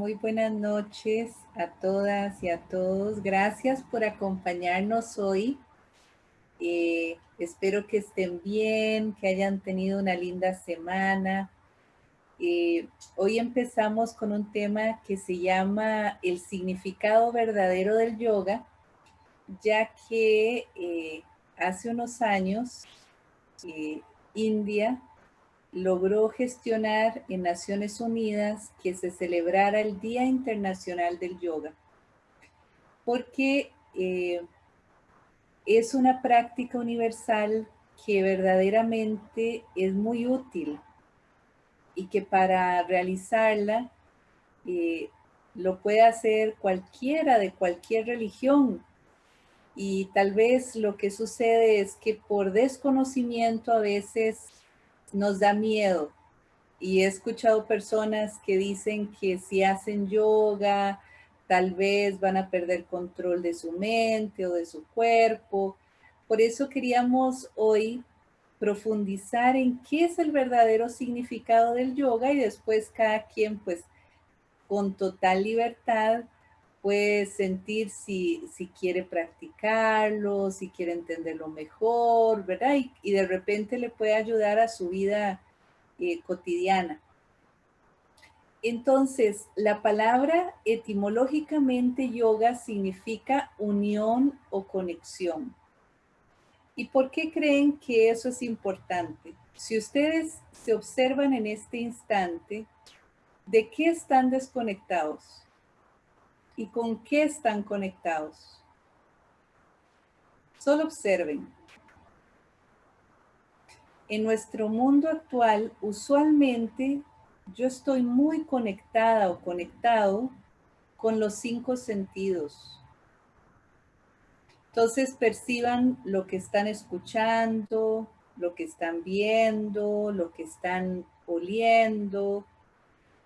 Muy buenas noches a todas y a todos. Gracias por acompañarnos hoy. Eh, espero que estén bien, que hayan tenido una linda semana. Eh, hoy empezamos con un tema que se llama el significado verdadero del yoga, ya que eh, hace unos años India logró gestionar en Naciones Unidas que se celebrara el Día Internacional del Yoga, porque eh, es una práctica universal que verdaderamente es muy útil y que para realizarla eh, lo puede hacer cualquiera de cualquier religión. Y tal vez lo que sucede es que por desconocimiento a veces nos da miedo. Y he escuchado personas que dicen que si hacen yoga, tal vez van a perder control de su mente o de su cuerpo. Por eso queríamos hoy profundizar en qué es el verdadero significado del yoga y después cada quien pues con total libertad puede sentir si, si quiere practicarlo, si quiere entenderlo mejor, ¿verdad? Y, de repente le puede ayudar a su vida eh, cotidiana. Entonces, la palabra etimológicamente yoga significa unión o conexión. ¿Y por qué creen que eso es importante? Si ustedes se observan en este instante, ¿de qué están desconectados? Y con qué están conectados. Solo observen. En nuestro mundo actual, usualmente yo estoy muy conectada o conectado con los cinco sentidos. Entonces perciban lo que están escuchando, lo que están viendo, lo que están oliendo,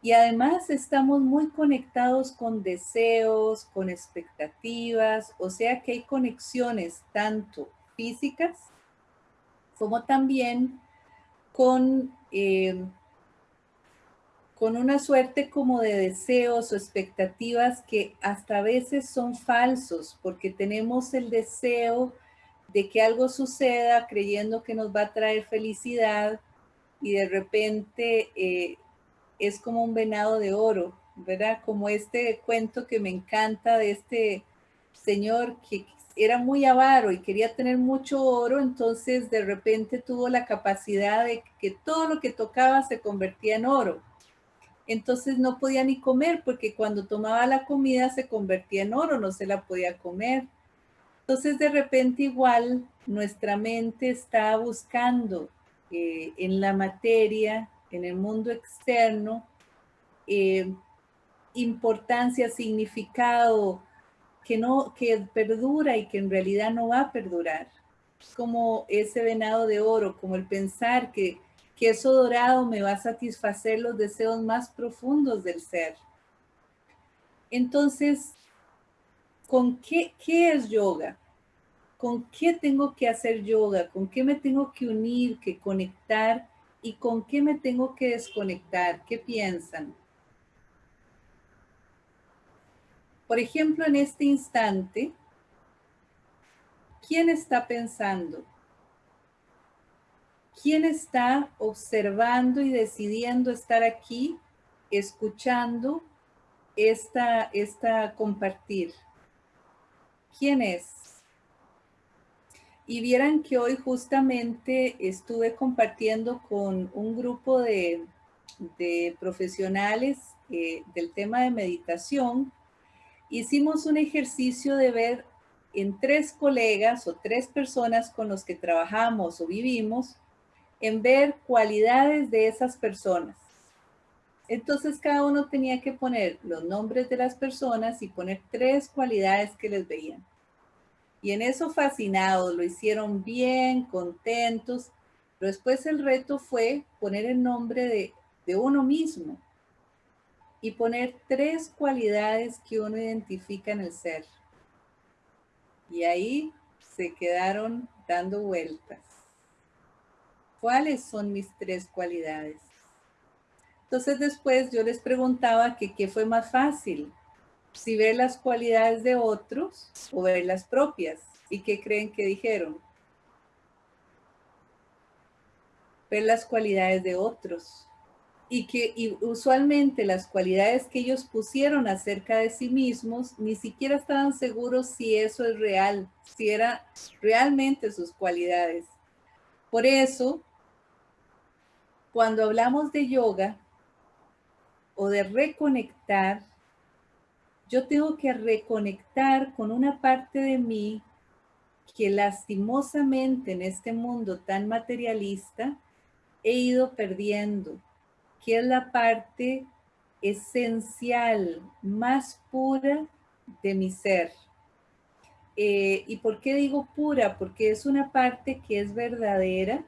y además estamos muy conectados con deseos, con expectativas, o sea que hay conexiones tanto físicas como también con, eh, con una suerte como de deseos o expectativas que hasta a veces son falsos porque tenemos el deseo de que algo suceda creyendo que nos va a traer felicidad y de repente eh, es como un venado de oro, ¿verdad? Como este cuento que me encanta de este señor que era muy avaro y quería tener mucho oro, entonces de repente tuvo la capacidad de que todo lo que tocaba se convertía en oro. Entonces no podía ni comer porque cuando tomaba la comida se convertía en oro, no se la podía comer. Entonces de repente igual nuestra mente está buscando eh, en la materia en el mundo externo, eh, importancia, significado que no, que perdura y que en realidad no va a perdurar. Como ese venado de oro, como el pensar que, que eso dorado me va a satisfacer los deseos más profundos del ser. Entonces, ¿con qué, qué es yoga? ¿Con qué tengo que hacer yoga? ¿Con qué me tengo que unir, que conectar ¿Y con qué me tengo que desconectar? ¿Qué piensan? Por ejemplo, en este instante, ¿quién está pensando? ¿Quién está observando y decidiendo estar aquí, escuchando esta, esta compartir? ¿Quién es? Y vieran que hoy justamente estuve compartiendo con un grupo de, profesionales eh, del tema de meditación. Hicimos un ejercicio de ver en tres colegas o tres personas con los que trabajamos o vivimos, en ver cualidades de esas personas. Entonces cada uno tenía que poner los nombres de las personas y poner tres cualidades que les veían. Y en eso fascinados, lo hicieron bien, contentos. Pero después el reto fue poner el nombre de, de uno mismo y poner tres cualidades que uno identifica en el ser. Y ahí se quedaron dando vueltas. ¿Cuáles son mis tres cualidades? Entonces después yo les preguntaba que qué fue más fácil, si ver las cualidades de otros o ver las propias. ¿Y qué creen que dijeron? Ver las cualidades de otros. Y que usualmente las cualidades que ellos pusieron acerca de sí mismos ni siquiera estaban seguros si eso es real, si era realmente sus cualidades. Por eso, cuando hablamos de yoga o de reconectar, yo tengo que reconectar con una parte de mí que lastimosamente en este mundo tan materialista he ido perdiendo, que es la parte esencial, más pura de mi ser. Eh, ¿Y por qué digo pura? Porque es una parte que es verdadera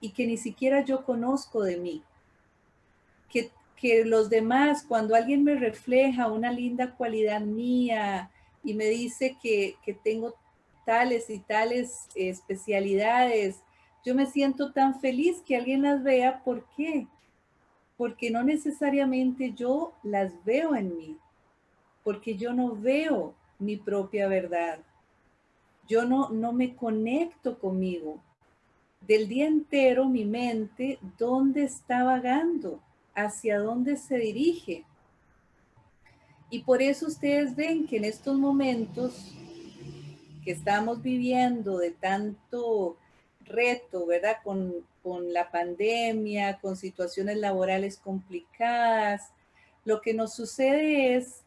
y que ni siquiera yo conozco de mí. Que que los demás, cuando alguien me refleja una linda cualidad mía y me dice que, tengo tales y tales especialidades, yo me siento tan feliz que alguien las vea. ¿Por qué? Porque no necesariamente yo las veo en mí, porque yo no veo mi propia verdad. Yo no, no me conecto conmigo. Del día entero mi mente, ¿dónde está vagando? Hacia dónde se dirige. Y por eso ustedes ven que en estos momentos que estamos viviendo de tanto reto, ¿verdad? Con, con la pandemia, con situaciones laborales complicadas, lo que nos sucede es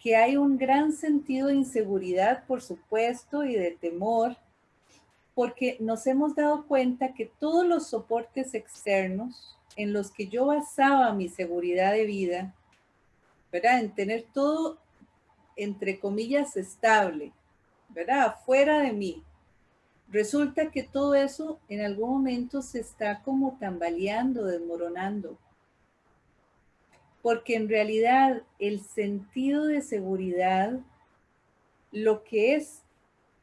que hay un gran sentido de inseguridad, por supuesto, y de temor, porque nos hemos dado cuenta que todos los soportes externos, en los que yo basaba mi seguridad de vida, ¿verdad? En tener todo, entre comillas, estable, ¿verdad? Fuera de mí. Resulta que todo eso en algún momento se está como tambaleando, desmoronando. Porque en realidad el sentido de seguridad, lo que es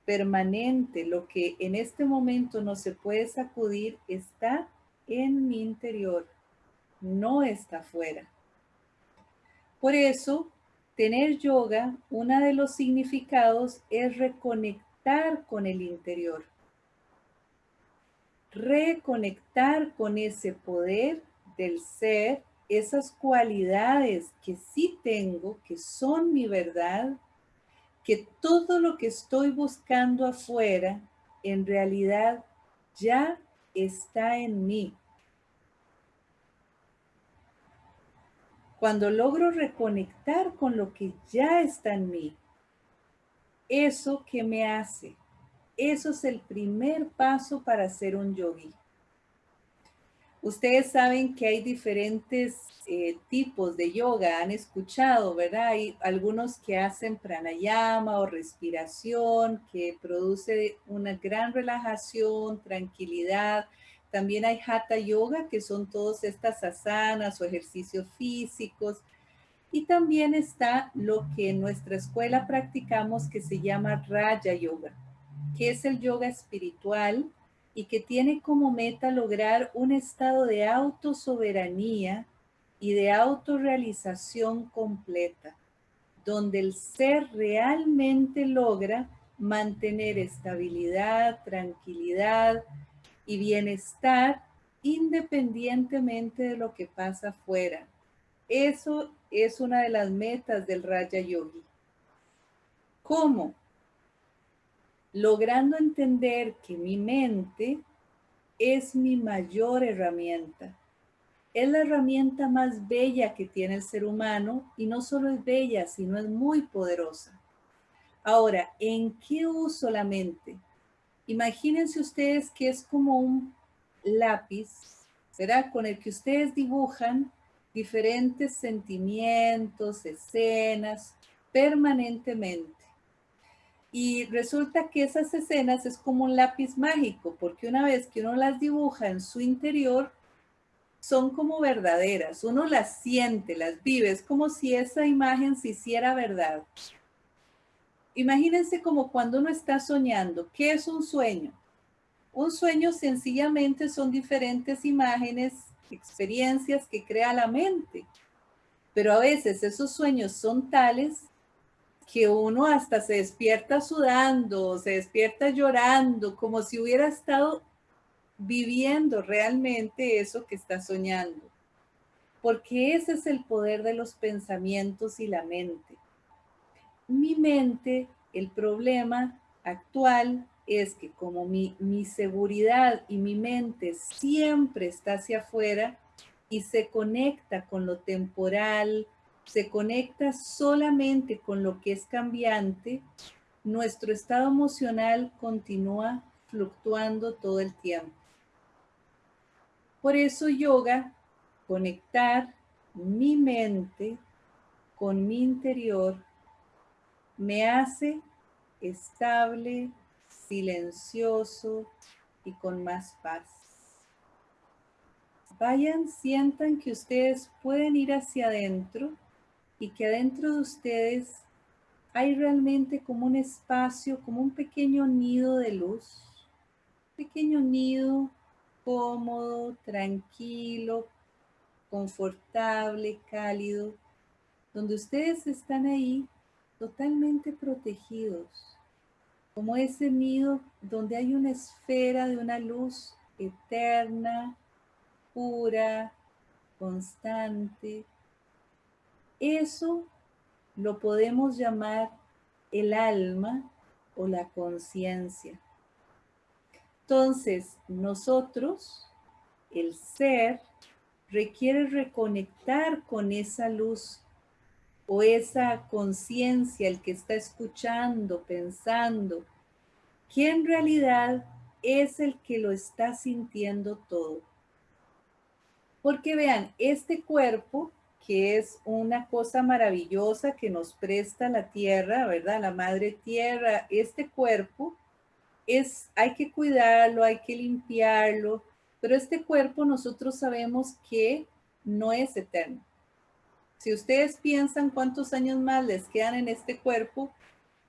permanente, lo que en este momento no se puede sacudir, está en mi interior, no está fuera. Por eso, tener yoga, uno de los significados es reconectar con el interior. Reconectar con ese poder del ser, esas cualidades que sí tengo, que son mi verdad, que todo lo que estoy buscando afuera, en realidad ya está en mí. Cuando logro reconectar con lo que ya está en mí, eso que me hace, eso es el primer paso para ser un yogi. Ustedes saben que hay diferentes eh, tipos de yoga, han escuchado, ¿verdad? Hay algunos que hacen pranayama o respiración, que produce una gran relajación, tranquilidad. También hay hatha yoga, que son todas estas asanas o ejercicios físicos. Y también está lo que en nuestra escuela practicamos que se llama Raya Yoga, que es el yoga espiritual y que tiene como meta lograr un estado de autosoberanía y de autorrealización completa, donde el ser realmente logra mantener estabilidad, tranquilidad y bienestar independientemente de lo que pasa afuera. Eso es una de las metas del Raja Yogi. ¿Cómo? Logrando entender que mi mente es mi mayor herramienta. Es la herramienta más bella que tiene el ser humano y no solo es bella, sino es muy poderosa. Ahora, ¿en qué uso la mente? Imagínense ustedes que es como un lápiz, ¿verdad? Con el que ustedes dibujan diferentes sentimientos, escenas, permanentemente. Y resulta que esas escenas es como un lápiz mágico, porque una vez que uno las dibuja en su interior, son como verdaderas. Uno las siente, las vive, es como si esa imagen se hiciera verdad. Imagínense como cuando uno está soñando. ¿Qué es un sueño? Un sueño sencillamente son diferentes imágenes experiencias que crea la mente. Pero a veces esos sueños son tales que uno hasta se despierta sudando, se despierta llorando, como si hubiera estado viviendo realmente eso que está soñando. Porque ese es el poder de los pensamientos y la mente. Mi mente, el problema actual es que como mi, mi seguridad y mi mente siempre está hacia afuera y se conecta con lo temporal, se conecta solamente con lo que es cambiante, nuestro estado emocional continúa fluctuando todo el tiempo. Por eso yoga, conectar mi mente con mi interior, me hace estable, silencioso y con más paz. Vayan, sientan que ustedes pueden ir hacia adentro y que adentro de ustedes hay realmente como un espacio, como un pequeño nido de luz, pequeño nido cómodo, tranquilo, confortable, cálido, donde ustedes están ahí totalmente protegidos, como ese nido donde hay una esfera de una luz eterna, pura, constante. Eso lo podemos llamar el alma o la conciencia. Entonces, nosotros, el ser, requiere reconectar con esa luz o esa conciencia, el que está escuchando, pensando, que en realidad es el que lo está sintiendo todo. Porque vean, este cuerpo, que es una cosa maravillosa que nos presta la tierra, ¿verdad? La madre tierra, este cuerpo es, hay que cuidarlo, hay que limpiarlo, pero este cuerpo nosotros sabemos que no es eterno. Si ustedes piensan cuántos años más les quedan en este cuerpo,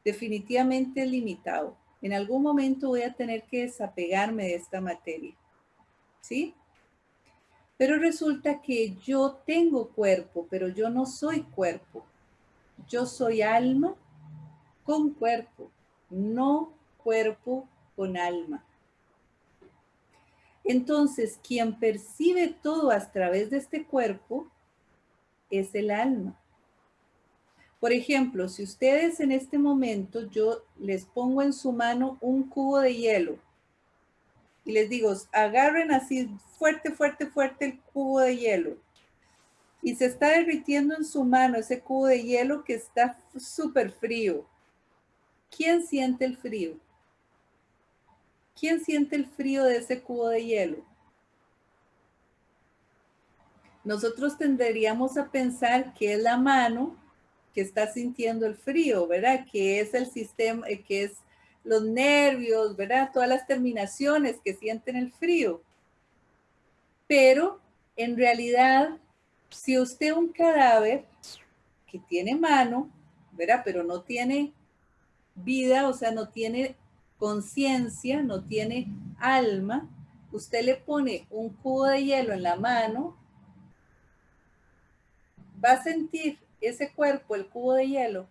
definitivamente es limitado. En algún momento voy a tener que desapegarme de esta materia. ¿Sí? Pero resulta que yo tengo cuerpo, pero yo no soy cuerpo. Yo soy alma con cuerpo, no cuerpo con alma. Entonces, quien percibe todo a través de este cuerpo es el alma. Por ejemplo, si ustedes en este momento yo les pongo en su mano un cubo de hielo y les digo, agarren así fuerte, fuerte, fuerte el cubo de hielo y se está derritiendo en su mano ese cubo de hielo que está súper frío. ¿Quién siente el frío? ¿Quién siente el frío de ese cubo de hielo? Nosotros tendríamos a pensar que es la mano que está sintiendo el frío, ¿verdad? Que es el sistema, eh, que es los nervios, ¿verdad? Todas las terminaciones que sienten el frío. Pero en realidad, si usted un cadáver que tiene mano, ¿verdad? Pero no tiene vida, o sea, no tiene conciencia, no tiene alma, usted le pone un cubo de hielo en la mano, va a sentir ese cuerpo, el cubo de hielo,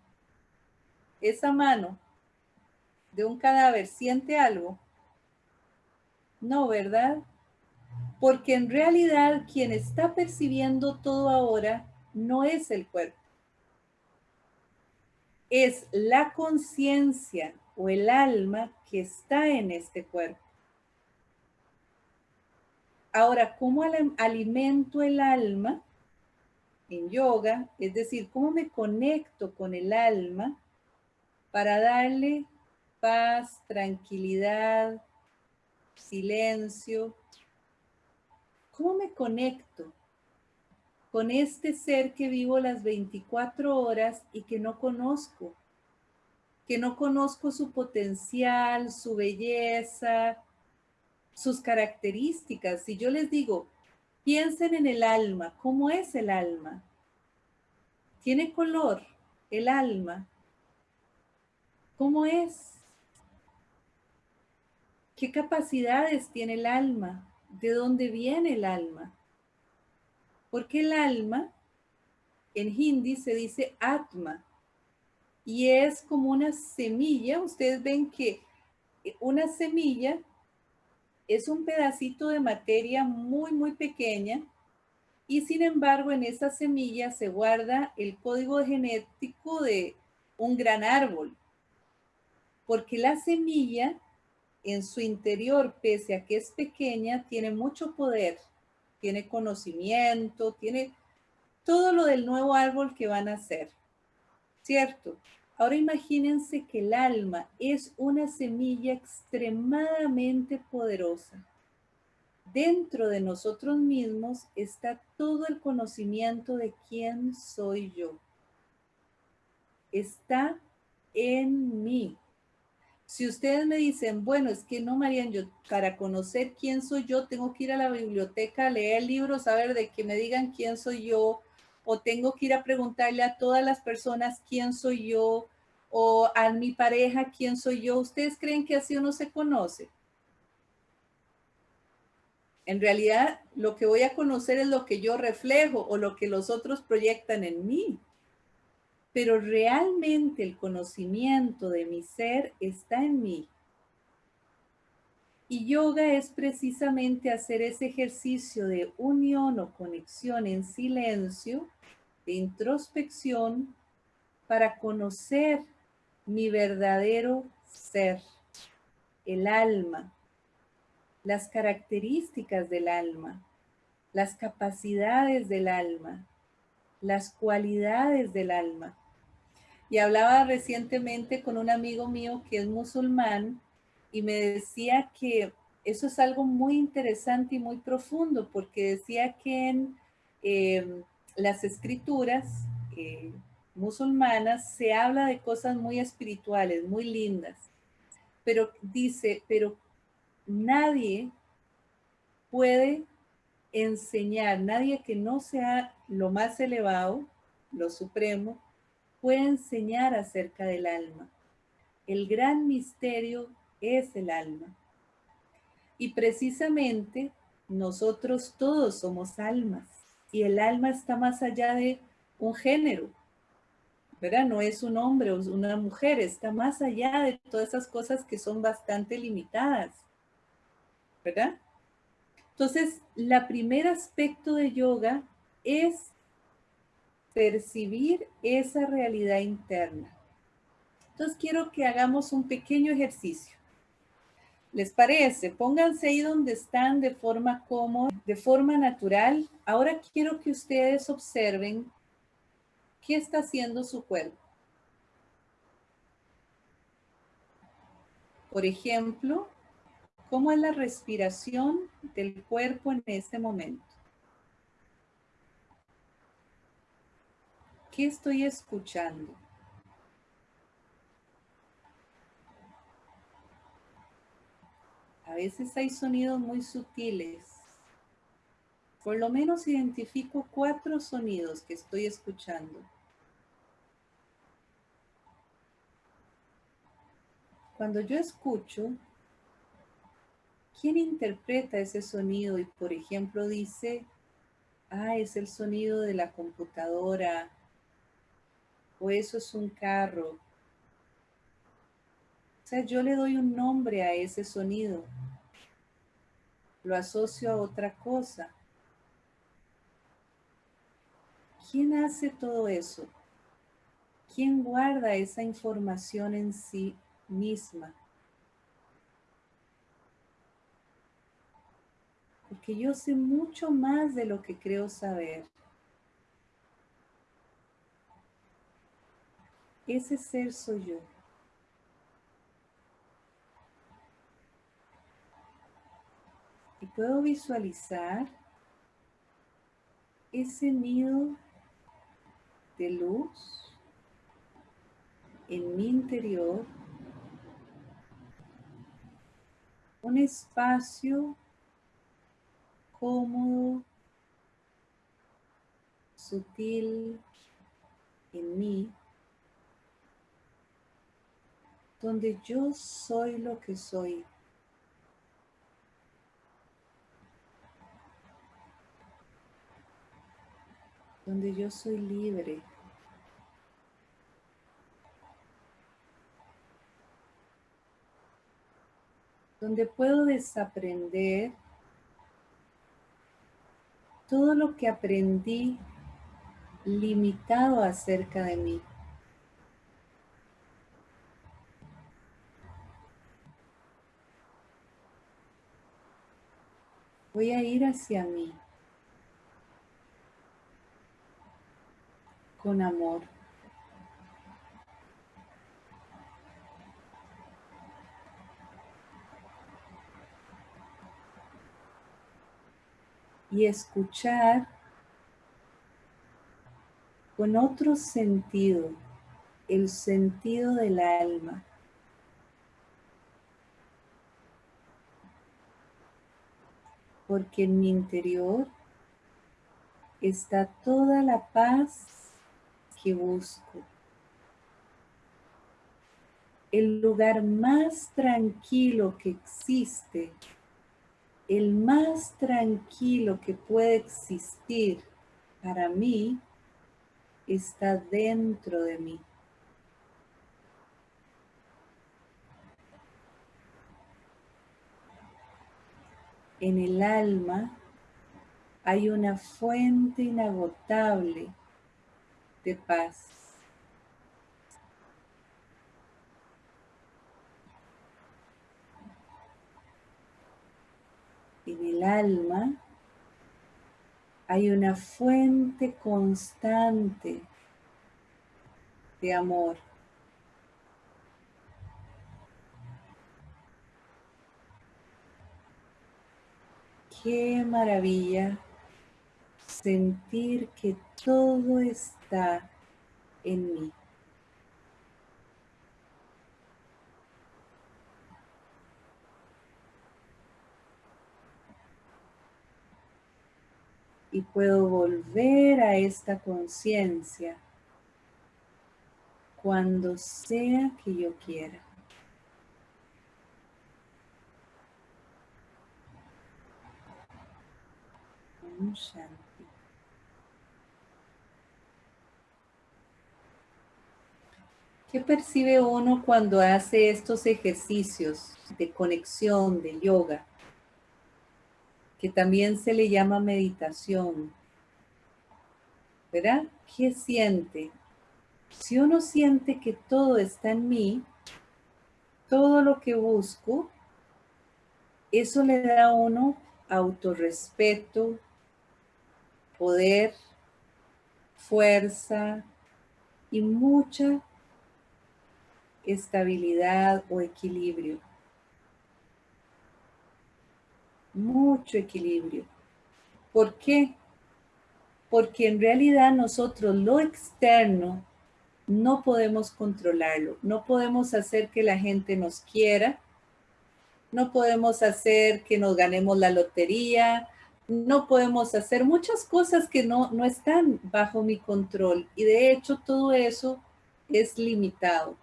esa mano de un cadáver, ¿siente algo? No, ¿verdad? Porque en realidad quien está percibiendo todo ahora no es el cuerpo. Es la conciencia o el alma que está en este cuerpo. Ahora, ¿cómo alimento el alma en yoga? Es decir, ¿cómo me conecto con el alma para darle paz, tranquilidad, silencio? ¿Cómo me conecto con este ser que vivo las 24 horas y que no conozco? que no conozco su potencial, su belleza, sus características. Si yo les digo, piensen en el alma, ¿cómo es el alma? ¿Tiene color el alma? ¿Cómo es? ¿Qué capacidades tiene el alma? ¿De dónde viene el alma? Porque el alma en hindi se dice atma y es como una semilla. Ustedes ven que una semilla es un pedacito de materia muy, muy pequeña y sin embargo en esa semilla se guarda el código genético de un gran árbol. Porque la semilla en su interior, pese a que es pequeña, tiene mucho poder, tiene conocimiento, tiene todo lo del nuevo árbol que van a hacer. ¿Cierto? Ahora imagínense que el alma es una semilla extremadamente poderosa. Dentro de nosotros mismos está todo el conocimiento de quién soy yo. Está en mí. Si ustedes me dicen, bueno, es que no, Marian, yo para conocer quién soy yo, tengo que ir a la biblioteca, leer libros, saber de que me digan quién soy yo, o tengo que ir a preguntarle a todas las personas quién soy yo o a mi pareja quién soy yo. ¿Ustedes creen que así uno se conoce? En realidad, lo que voy a conocer es lo que yo reflejo o lo que los otros proyectan en mí. Pero realmente el conocimiento de mi ser está en mí. Y yoga es precisamente hacer ese ejercicio de unión o conexión en silencio de introspección para conocer mi verdadero ser, el alma, las características del alma, las capacidades del alma, las cualidades del alma. Y hablaba recientemente con un amigo mío que es musulmán y me decía que eso es algo muy interesante y muy profundo porque decía que en eh, las escrituras eh, musulmanas se habla de cosas muy espirituales, muy lindas, pero dice, pero nadie puede enseñar, nadie que no sea lo más elevado, lo supremo, puede enseñar acerca del alma. El gran misterio es el alma. Y precisamente nosotros todos somos almas y el alma está más allá de un género, ¿verdad? No es un hombre o una mujer, está más allá de todas esas cosas que son bastante limitadas, ¿verdad? Entonces, el primer aspecto de yoga es percibir esa realidad interna. Entonces, quiero que hagamos un pequeño ejercicio. ¿Les parece? Pónganse ahí donde están de forma cómoda, de forma natural. Ahora quiero que ustedes observen qué está haciendo su cuerpo. Por ejemplo, cómo es la respiración del cuerpo en este momento. ¿Qué estoy escuchando? A veces hay sonidos muy sutiles. Por lo menos identifico cuatro sonidos que estoy escuchando. Cuando yo escucho, ¿quién interpreta ese sonido? Y por ejemplo dice, ah, es el sonido de la computadora, o eso es un carro, o sea, yo le doy un nombre a ese sonido. Lo asocio a otra cosa. ¿Quién hace todo eso? ¿Quién guarda esa información en sí misma? Porque yo sé mucho más de lo que creo saber. Ese ser soy yo. y puedo visualizar ese nido de luz en mi interior, un espacio cómodo, sutil en mí, donde yo soy lo que soy. donde yo soy libre. Donde puedo desaprender todo lo que aprendí limitado acerca de mí. Voy a ir hacia mí con amor. Y escuchar con otro sentido, el sentido del alma. Porque en mi interior está toda la paz que busco. El lugar más tranquilo que existe, el más tranquilo que puede existir para mí está dentro de mí. En el alma hay una fuente inagotable de paz. En el alma hay una fuente constante de amor. Qué maravilla sentir que todo está en mí. y puedo volver a esta conciencia cuando sea que yo quiera. ¿Qué percibe uno cuando hace estos ejercicios de conexión, de yoga? que también se le llama meditación. ¿Verdad? ¿Qué siente? Si uno siente que todo está en mí, todo lo que busco, eso le da a uno autorrespeto, poder, fuerza y mucha estabilidad o equilibrio. mucho equilibrio. ¿Por qué? Porque en realidad nosotros lo externo no podemos controlarlo, no podemos hacer que la gente nos quiera, no podemos hacer que nos ganemos la lotería, no podemos hacer muchas cosas que no, no están bajo mi control y de hecho todo eso es limitado.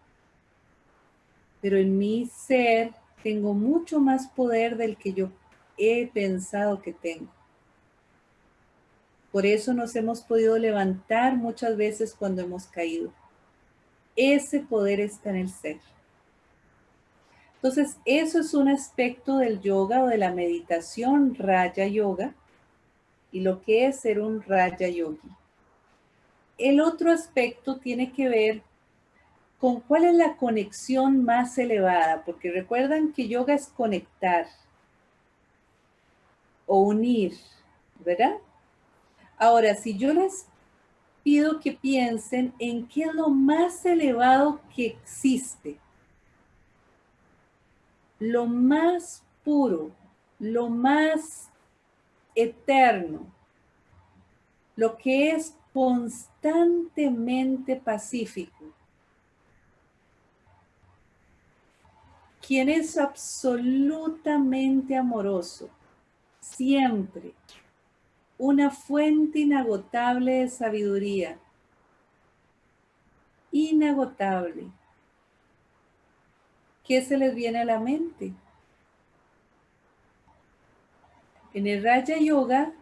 Pero en mi ser tengo mucho más poder del que yo he pensado que tengo. Por eso nos hemos podido levantar muchas veces cuando hemos caído. Ese poder está en el ser. Entonces, eso es un aspecto del yoga o de la meditación Raya Yoga y lo que es ser un Raya Yogi. El otro aspecto tiene que ver con cuál es la conexión más elevada, porque recuerdan que yoga es conectar, o unir, ¿verdad? Ahora, si yo les pido que piensen en qué es lo más elevado que existe, lo más puro, lo más eterno, lo que es constantemente pacífico, quien es absolutamente amoroso, siempre una fuente inagotable de sabiduría. Inagotable. ¿Qué se les viene a la mente? En el Raya Yoga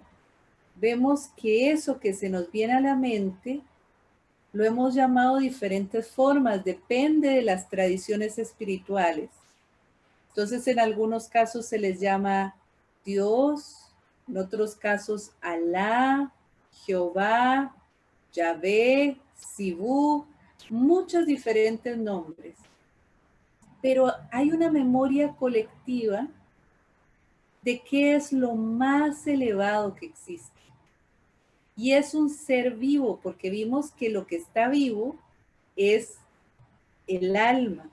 vemos que eso que se nos viene a la mente lo hemos llamado diferentes formas, depende de las tradiciones espirituales. Entonces, en algunos casos se les llama Dios, en otros casos Alá, Jehová, Yahvé, Sibú, muchos diferentes nombres. Pero hay una memoria colectiva de qué es lo más elevado que existe. Y es un ser vivo, porque vimos que lo que está vivo es el alma.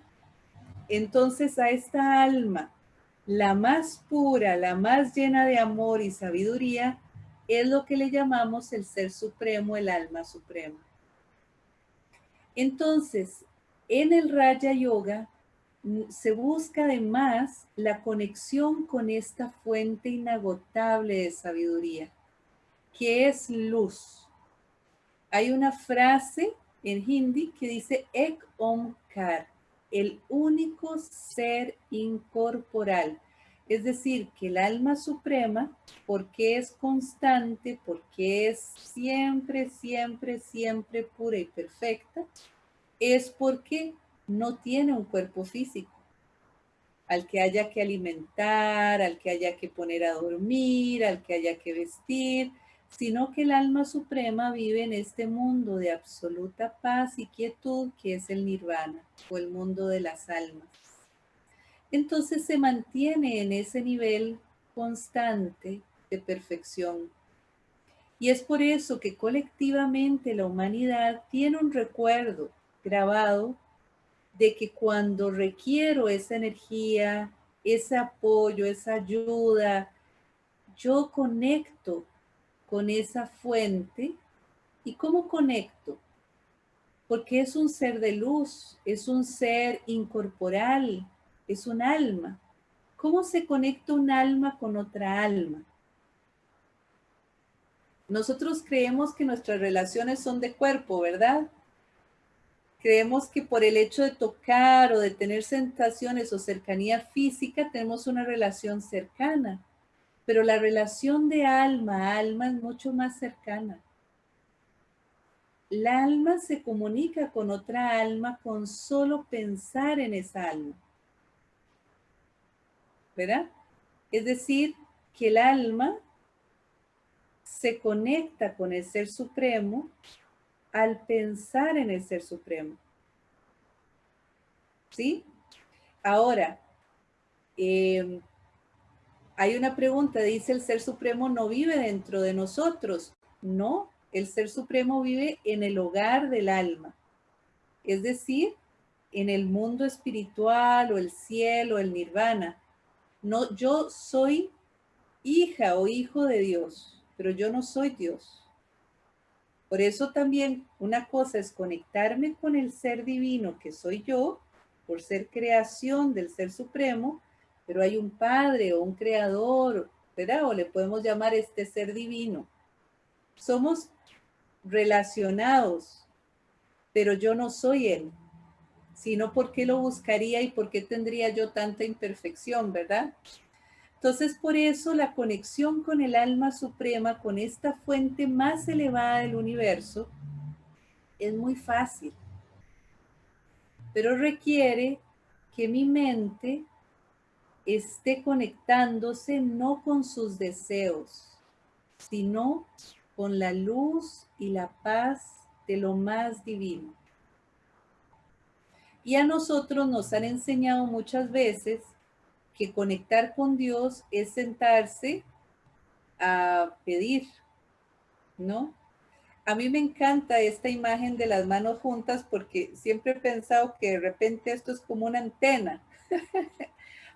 Entonces a esta alma, la más pura, la más llena de amor y sabiduría, es lo que le llamamos el ser supremo, el alma suprema. Entonces, en el Raya Yoga se busca además la conexión con esta fuente inagotable de sabiduría, que es luz. Hay una frase en hindi que dice Ek Omkar, el único ser incorporal. Es decir, que el alma suprema, porque es constante, porque es siempre, siempre, siempre pura y perfecta, es porque no tiene un cuerpo físico al que haya que alimentar, al que haya que poner a dormir, al que haya que vestir, sino que el alma suprema vive en este mundo de absoluta paz y quietud que es el nirvana o el mundo de las almas entonces se mantiene en ese nivel constante de perfección. Y es por eso que colectivamente la humanidad tiene un recuerdo grabado de que cuando requiero esa energía, ese apoyo, esa ayuda, yo conecto con esa fuente. ¿Y cómo conecto? Porque es un ser de luz, es un ser incorporal, es un alma. ¿Cómo se conecta un alma con otra alma? Nosotros creemos que nuestras relaciones son de cuerpo, ¿verdad? Creemos que por el hecho de tocar o de tener sensaciones o cercanía física tenemos una relación cercana, pero la relación de alma a alma es mucho más cercana. La alma se comunica con otra alma con solo pensar en esa alma. ¿verdad? Es decir, que el alma se conecta con el Ser Supremo al pensar en el Ser Supremo. ¿Sí? Ahora, em, hay una pregunta, dice el Ser Supremo no vive dentro de nosotros. No, el Ser Supremo vive en el hogar del alma. Es decir, en el mundo espiritual o el cielo, el nirvana. No, yo soy hija o hijo de Dios, pero yo no soy Dios. Por eso también una cosa es conectarme con el ser divino que soy yo, por ser creación del ser supremo, pero hay un padre o un creador, ¿verdad? O le podemos llamar este ser divino. Somos relacionados, pero yo no soy él sino por qué lo buscaría y por qué tendría yo tanta imperfección, ¿verdad? Entonces, por eso la conexión con el alma suprema, con esta fuente más elevada del universo, es muy fácil. Pero requiere que mi mente esté conectándose no con sus deseos, sino con la luz y la paz de lo más divino. Y a nosotros nos han enseñado muchas veces que conectar con Dios es sentarse a pedir, ¿no? A mí me encanta esta imagen de las manos juntas porque siempre he pensado que de repente esto es como una antena.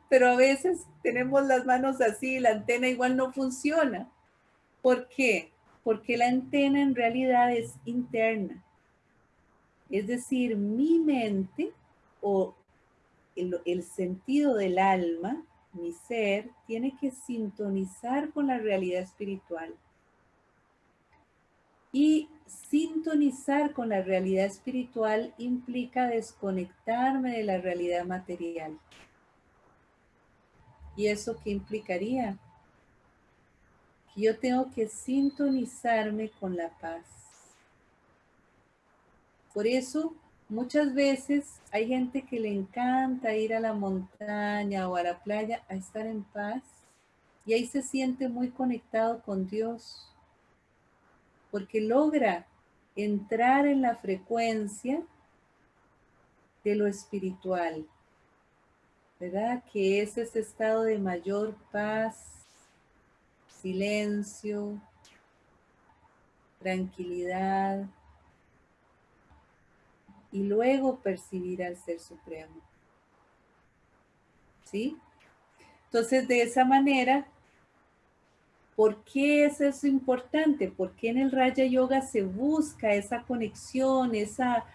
Pero a veces tenemos las manos así y la antena igual no funciona. ¿Por qué? Porque la antena en realidad es interna. Es decir, mi mente o el, sentido del alma, mi ser, tiene que sintonizar con la realidad espiritual. Y sintonizar con la realidad espiritual implica desconectarme de la realidad material. ¿Y eso qué implicaría? que yo tengo que sintonizarme con la paz. Por eso muchas veces hay gente que le encanta ir a la montaña o a la playa a estar en paz y ahí se siente muy conectado con Dios porque logra entrar en la frecuencia de lo espiritual, ¿verdad? Que es ese estado de mayor paz, silencio, tranquilidad, y luego percibir al Ser Supremo. ¿Sí? Entonces, de esa manera, ¿por qué es eso importante? ¿Por qué en el Raya Yoga se busca esa conexión, esa,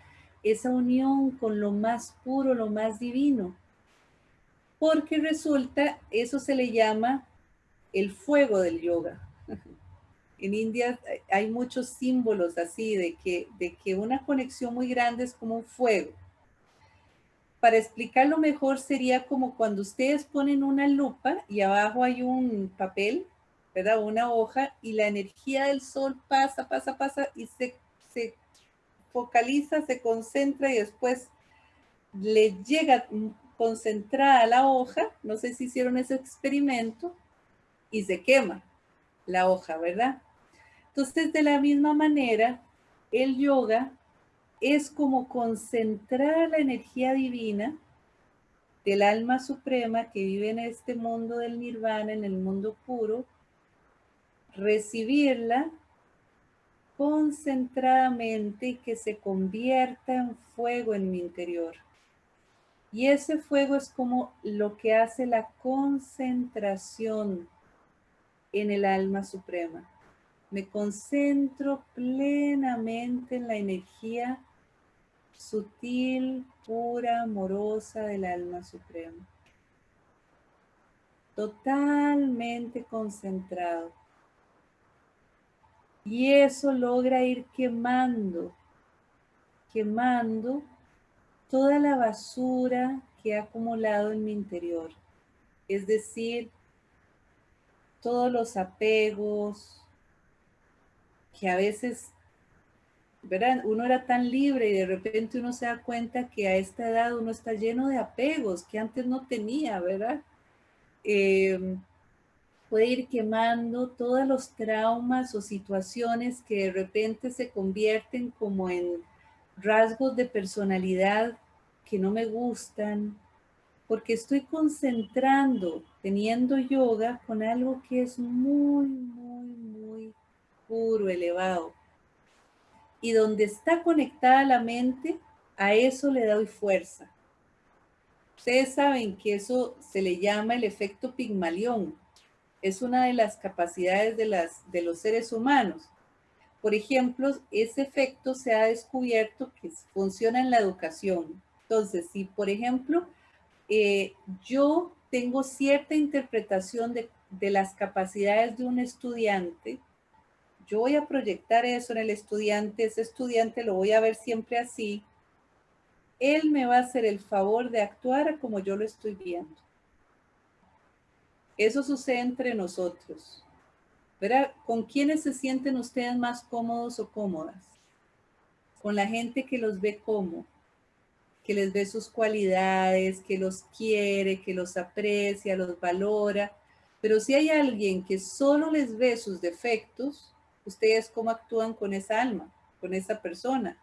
esa unión con lo más puro, lo más divino? Porque resulta, eso se le llama el fuego del yoga. En India hay muchos símbolos así de que, de que una conexión muy grande es como un fuego. Para explicarlo mejor sería como cuando ustedes ponen una lupa y abajo hay un papel, ¿verdad? Una hoja y la energía del sol pasa, pasa, pasa y se, se focaliza, se concentra y después le llega concentrada la hoja, no sé si hicieron ese experimento, y se quema la hoja, ¿verdad? Entonces, de la misma manera, el yoga es como concentrar la energía divina del alma suprema que vive en este mundo del nirvana, en el mundo puro, recibirla concentradamente y que se convierta en fuego en mi interior. Y ese fuego es como lo que hace la concentración en el alma suprema. Me concentro plenamente en la energía sutil, pura, amorosa del alma suprema. Totalmente concentrado. Y eso logra ir quemando, quemando toda la basura que ha acumulado en mi interior. Es decir, todos los apegos, que a veces, ¿verdad? Uno era tan libre y de repente uno se da cuenta que a esta edad uno está lleno de apegos que antes no tenía, ¿verdad? Em, puede ir quemando todos los traumas o situaciones que de repente se convierten como en rasgos de personalidad que no me gustan, porque estoy concentrando, teniendo yoga con algo que es muy, muy, muy puro, elevado. Y donde está conectada la mente, a eso le doy fuerza. Ustedes saben que eso se le llama el efecto Pigmalión. Es una de las capacidades de, las, de los seres humanos. Por ejemplo, ese efecto se ha descubierto que funciona en la educación. Entonces, si por ejemplo eh, yo tengo cierta interpretación de, de las capacidades de un estudiante, yo voy a proyectar eso en el estudiante, ese estudiante lo voy a ver siempre así, él me va a hacer el favor de actuar como yo lo estoy viendo. Eso sucede entre nosotros. ¿Verdad? ¿Con quiénes se sienten ustedes más cómodos o cómodas? Con la gente que los ve como, que les ve sus cualidades, que los quiere, que los aprecia, los valora. Pero si hay alguien que solo les ve sus defectos, ustedes cómo actúan con esa alma, con esa persona.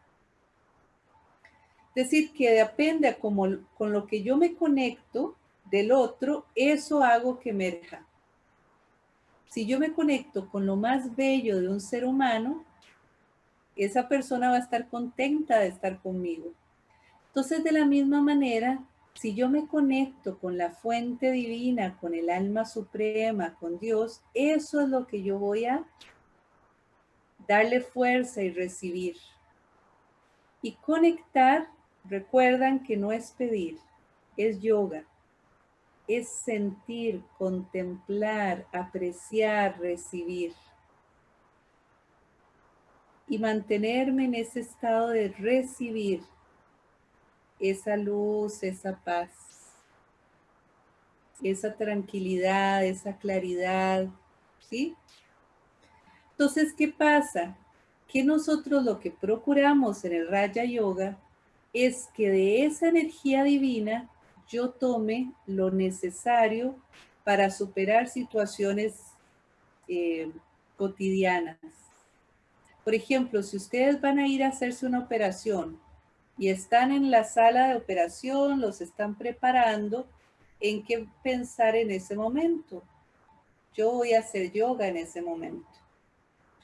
Decir, que depende a como, con lo que yo me conecto del otro, eso hago que emerja. Si yo me conecto con lo más bello de un ser humano, esa persona va a estar contenta de estar conmigo. Entonces, de la misma manera, si yo me conecto con la fuente divina, con el alma suprema, con Dios, eso es lo que yo voy a darle fuerza y recibir. Y conectar, recuerdan que no es pedir, es yoga. Es sentir, contemplar, apreciar, recibir. Y mantenerme en ese estado de recibir esa luz, esa paz, esa tranquilidad, esa claridad, ¿sí? Entonces, ¿qué pasa? Que nosotros lo que procuramos en el Raya Yoga es que de esa energía divina yo tome lo necesario para superar situaciones eh, cotidianas. Por ejemplo, si ustedes van a ir a hacerse una operación y están en la sala de operación, los están preparando, ¿en qué pensar en ese momento? Yo voy a hacer yoga en ese momento.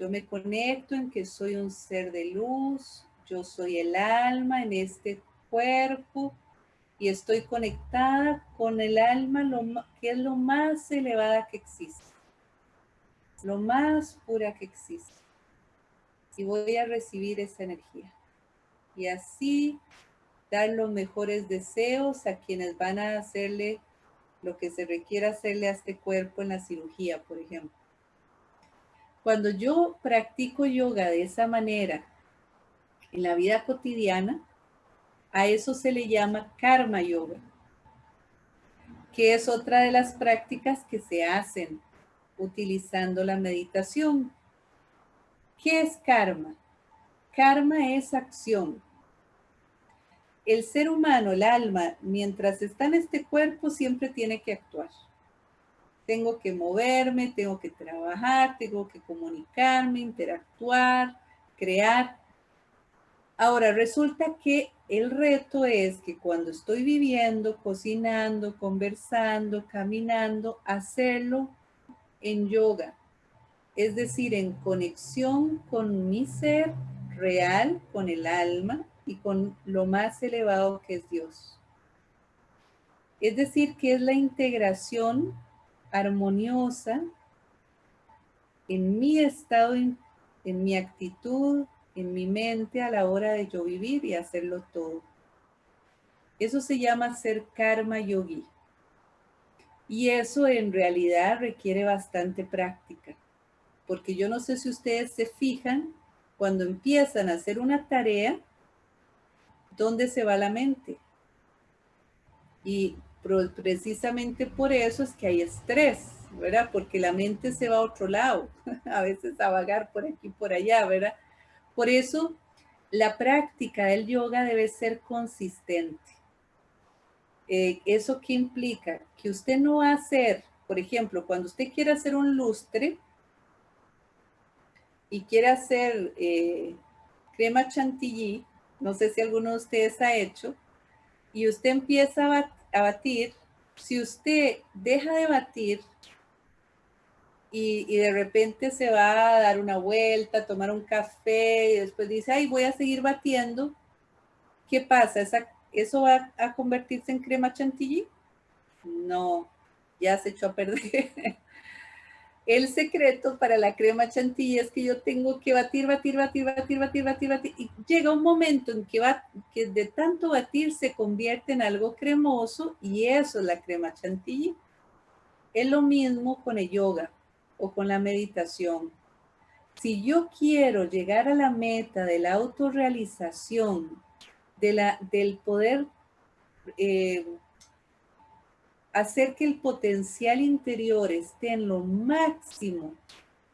Yo me conecto en que soy un ser de luz, yo soy el alma en este cuerpo y estoy conectada con el alma, lo, que es lo más elevada que existe, lo más pura que existe. Y voy a recibir esa energía. Y así dar los mejores deseos a quienes van a hacerle lo que se requiere hacerle a este cuerpo en la cirugía, por ejemplo. Cuando yo practico yoga de esa manera en la vida cotidiana, a eso se le llama karma yoga, que es otra de las prácticas que se hacen utilizando la meditación. ¿Qué es karma? Karma es acción el ser humano, el alma, mientras está en este cuerpo, siempre tiene que actuar. Tengo que moverme, tengo que trabajar, tengo que comunicarme, interactuar, crear. Ahora, resulta que el reto es que cuando estoy viviendo, cocinando, conversando, caminando, hacerlo en yoga. Es decir, en conexión con mi ser real, con el alma, y con lo más elevado que es Dios. Es decir, que es la integración armoniosa en mi estado, en, mi actitud, en mi mente a la hora de yo vivir y hacerlo todo. Eso se llama ser karma yogi. Y eso en realidad requiere bastante práctica. Porque yo no sé si ustedes se fijan, cuando empiezan a hacer una tarea, ¿dónde se va la mente? Y precisamente por eso es que hay estrés, ¿verdad? Porque la mente se va a otro lado, a veces a vagar por aquí, por allá, ¿verdad? Por eso la práctica del yoga debe ser consistente. Eh, ¿Eso qué implica? Que usted no va a hacer, por ejemplo, cuando usted quiere hacer un lustre y quiere hacer eh, crema chantilly, no sé si alguno de ustedes ha hecho, y usted empieza a batir, si usted deja de batir y, de repente se va a dar una vuelta, a tomar un café y después dice, ay, voy a seguir batiendo, ¿qué pasa? ¿Eso va a convertirse en crema chantilly? No, ya se echó a perder. El secreto para la crema chantilly es que yo tengo que batir, batir, batir, batir, batir, batir, batir. Y llega un momento en que, va, que de tanto batir se convierte en algo cremoso y eso es la crema chantilly. Es lo mismo con el yoga o con la meditación. Si yo quiero llegar a la meta de la autorrealización, de la, del poder eh, hacer que el potencial interior esté en lo máximo,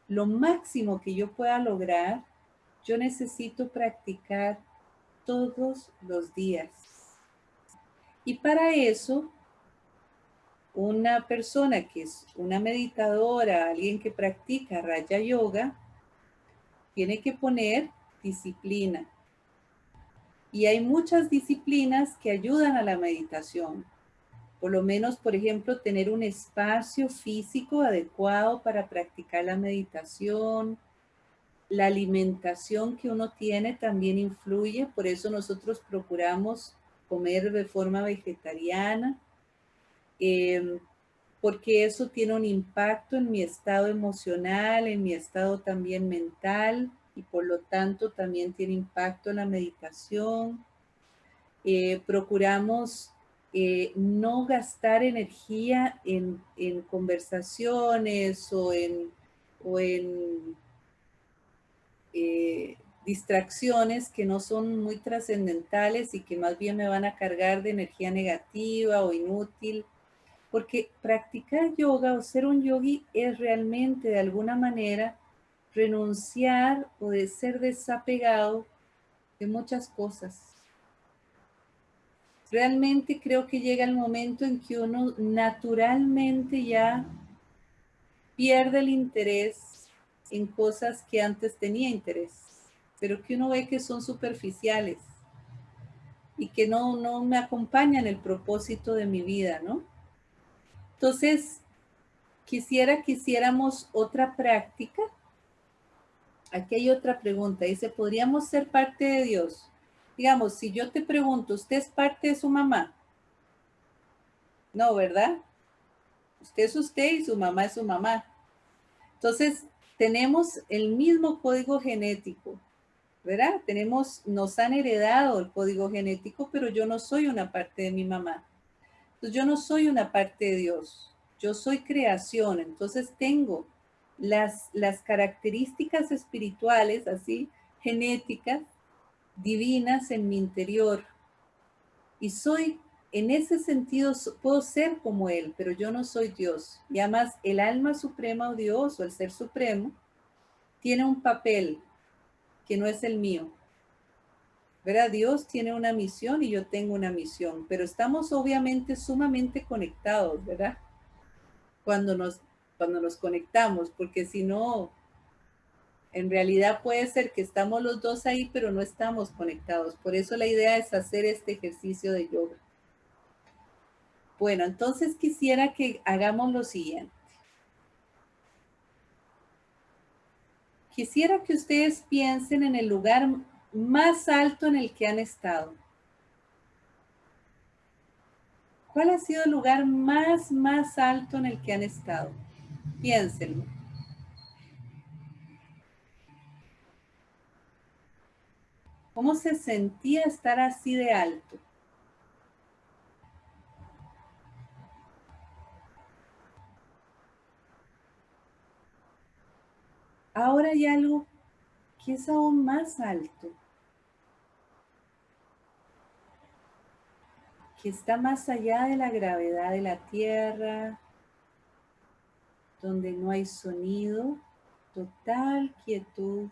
lo máximo que yo pueda lograr, yo necesito practicar todos los días. Y para eso, una persona que es una meditadora, alguien que practica Raya Yoga, tiene que poner disciplina. Y hay muchas disciplinas que ayudan a la meditación. Por lo menos, por ejemplo, tener un espacio físico adecuado para practicar la meditación. La alimentación que uno tiene también influye, por eso nosotros procuramos comer de forma vegetariana, em, porque eso tiene un impacto en mi estado emocional, en mi estado también mental, y por lo tanto también tiene impacto en la meditación. Eh, procuramos eh, no gastar energía en, conversaciones o en, en eh, distracciones que no son muy trascendentales y que más bien me van a cargar de energía negativa o inútil. Porque practicar yoga o ser un yogi es realmente de alguna manera renunciar o de ser desapegado de muchas cosas. Realmente creo que llega el momento en que uno naturalmente ya pierde el interés en cosas que antes tenía interés, pero que uno ve que son superficiales y que no, no me acompañan el propósito de mi vida, ¿no? Entonces, quisiera que hiciéramos otra práctica. Aquí hay otra pregunta. Dice, ¿podríamos ser parte de Dios? Digamos, si yo te pregunto, ¿usted es parte de su mamá? No, ¿verdad? Usted es usted y su mamá es su mamá. Entonces, tenemos el mismo código genético, ¿verdad? Tenemos, nos han heredado el código genético, pero yo no soy una parte de mi mamá. Entonces, yo no soy una parte de Dios. Yo soy creación. Entonces, tengo las, las características espirituales, así, genéticas, divinas en mi interior. Y soy en ese sentido puedo ser como Él, pero yo no soy Dios. Y además el alma suprema o Dios o el ser supremo tiene un papel que no es el mío. ¿Verdad? Dios tiene una misión y yo tengo una misión, pero estamos obviamente sumamente conectados, ¿verdad? Cuando nos, cuando nos conectamos, porque si no, en realidad puede ser que estamos los dos ahí, pero no estamos conectados. Por eso la idea es hacer este ejercicio de yoga. Bueno, entonces quisiera que hagamos lo siguiente. Quisiera que ustedes piensen en el lugar más alto en el que han estado. ¿Cuál ha sido el lugar más, más alto en el que han estado? Piénsenlo. ¿Cómo se sentía estar así de alto? Ahora hay algo que es aún más alto, que está más allá de la gravedad de la Tierra, donde no hay sonido, total quietud,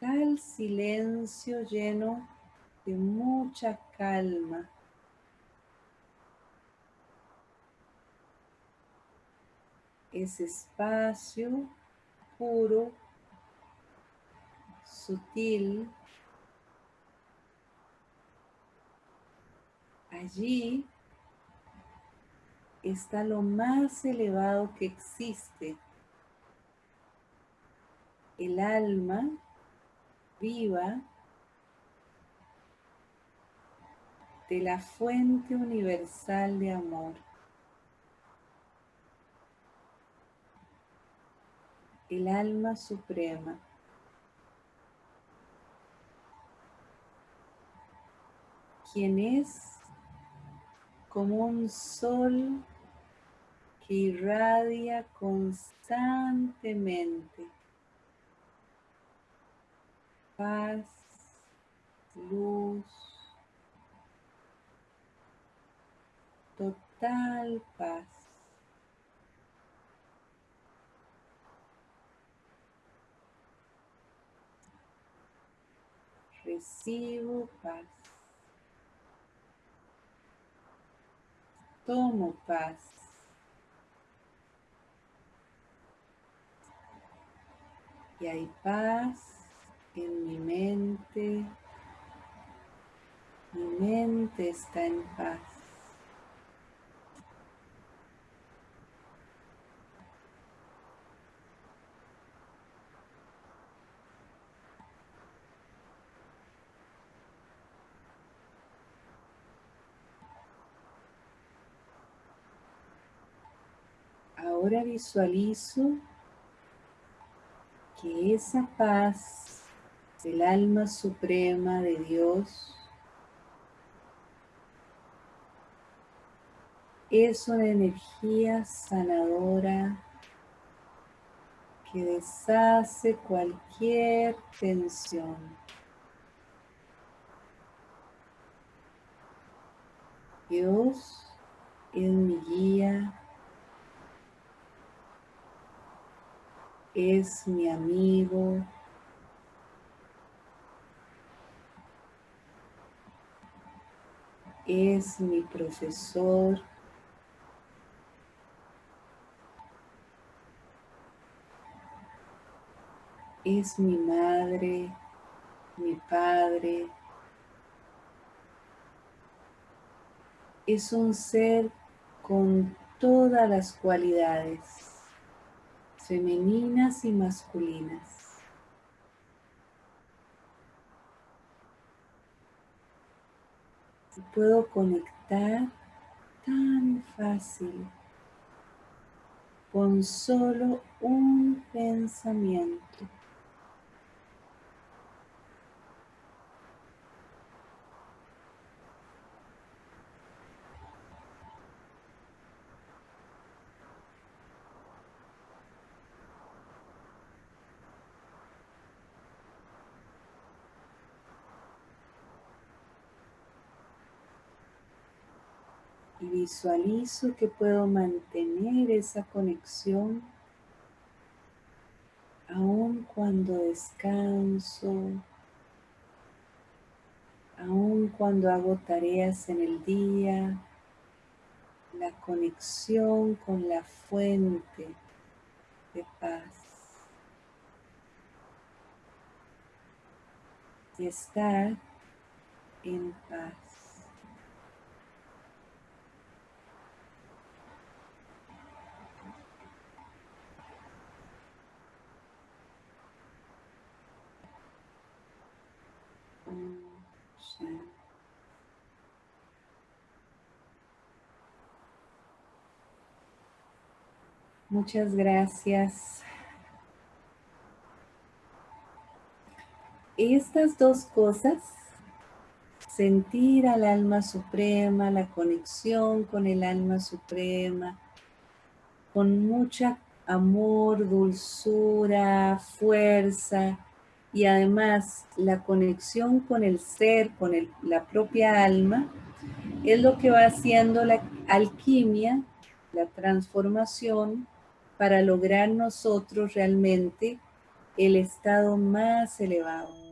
tal silencio lleno de mucha calma. ese espacio puro, sutil. Allí está lo más elevado que existe. El alma viva de la fuente universal de amor. el alma suprema. quien es como un sol que irradia constantemente paz, luz, total paz. recibo paz. Tomo paz. Y hay paz en mi mente. Mi mente está en paz. Ahora visualizo que esa paz del alma suprema de Dios. Es una energía sanadora que deshace cualquier tensión. Dios es mi guía. Es mi amigo, es mi profesor, es mi madre, mi padre, es un ser con todas las cualidades femeninas y masculinas. Puedo conectar tan fácil con solo un pensamiento. Visualizo que puedo mantener esa conexión aun cuando descanso, aun cuando hago tareas en el día, la conexión con la fuente de paz. Y estar en paz. Muchas gracias. Estas dos cosas, sentir al alma suprema, la conexión con el alma suprema, con mucha amor, dulzura, fuerza y además la conexión con el ser, con la propia alma, es lo que va haciendo la alquimia, la transformación para lograr nosotros realmente el estado más elevado.